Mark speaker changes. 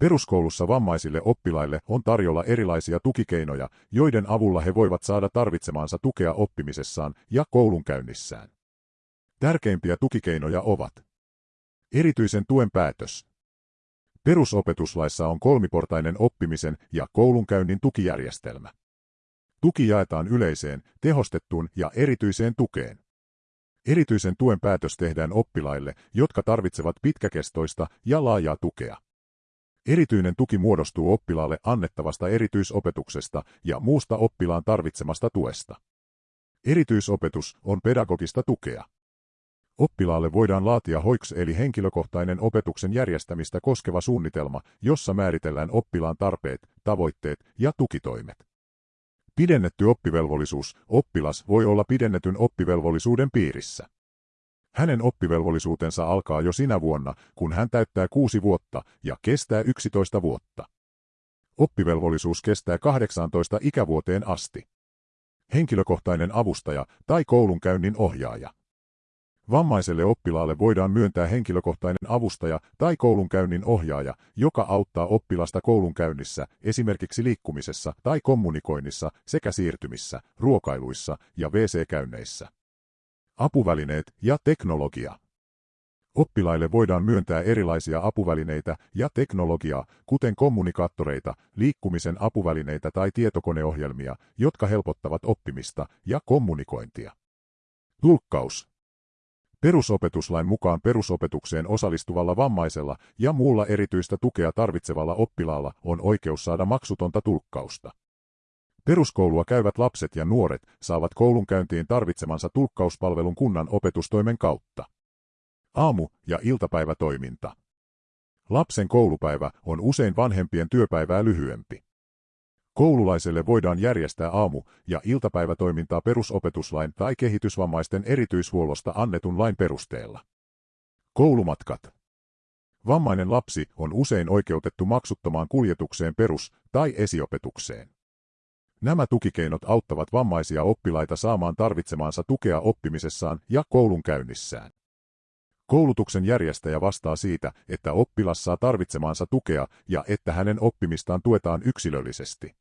Speaker 1: Peruskoulussa vammaisille oppilaille on tarjolla erilaisia tukikeinoja, joiden avulla he voivat saada tarvitsemaansa tukea oppimisessaan ja koulunkäynnissään. Tärkeimpiä tukikeinoja ovat erityisen tuen päätös. Perusopetuslaissa on kolmiportainen oppimisen ja koulunkäynnin tukijärjestelmä. Tuki jaetaan yleiseen, tehostettuun ja erityiseen tukeen. Erityisen tuen päätös tehdään oppilaille, jotka tarvitsevat pitkäkestoista ja laajaa tukea. Erityinen tuki muodostuu oppilaalle annettavasta erityisopetuksesta ja muusta oppilaan tarvitsemasta tuesta. Erityisopetus on pedagogista tukea. Oppilaalle voidaan laatia HOIKS eli henkilökohtainen opetuksen järjestämistä koskeva suunnitelma, jossa määritellään oppilaan tarpeet, tavoitteet ja tukitoimet. Pidennetty oppivelvollisuus. Oppilas voi olla pidennetyn oppivelvollisuuden piirissä. Hänen oppivelvollisuutensa alkaa jo sinä vuonna, kun hän täyttää kuusi vuotta ja kestää 11 vuotta. Oppivelvollisuus kestää 18 ikävuoteen asti. Henkilökohtainen avustaja tai koulunkäynnin ohjaaja. Vammaiselle oppilaalle voidaan myöntää henkilökohtainen avustaja tai koulunkäynnin ohjaaja, joka auttaa oppilasta koulunkäynnissä, esimerkiksi liikkumisessa tai kommunikoinnissa sekä siirtymissä, ruokailuissa ja WC-käynneissä. Apuvälineet ja teknologia. Oppilaille voidaan myöntää erilaisia apuvälineitä ja teknologiaa, kuten kommunikaattoreita, liikkumisen apuvälineitä tai tietokoneohjelmia, jotka helpottavat oppimista ja kommunikointia. Tulkkaus. Perusopetuslain mukaan perusopetukseen osallistuvalla vammaisella ja muulla erityistä tukea tarvitsevalla oppilaalla on oikeus saada maksutonta tulkkausta. Peruskoulua käyvät lapset ja nuoret saavat koulunkäyntiin tarvitsemansa tulkkauspalvelun kunnan opetustoimen kautta. Aamu- ja iltapäivätoiminta. Lapsen koulupäivä on usein vanhempien työpäivää lyhyempi. Koululaiselle voidaan järjestää aamu- ja iltapäivätoimintaa perusopetuslain tai kehitysvammaisten erityishuollosta annetun lain perusteella. Koulumatkat. Vammainen lapsi on usein oikeutettu maksuttomaan kuljetukseen perus- tai esiopetukseen. Nämä tukikeinot auttavat vammaisia oppilaita saamaan tarvitsemaansa tukea oppimisessaan ja koulunkäynnissään. Koulutuksen järjestäjä vastaa siitä, että oppilas saa tarvitsemaansa tukea ja että hänen oppimistaan tuetaan yksilöllisesti.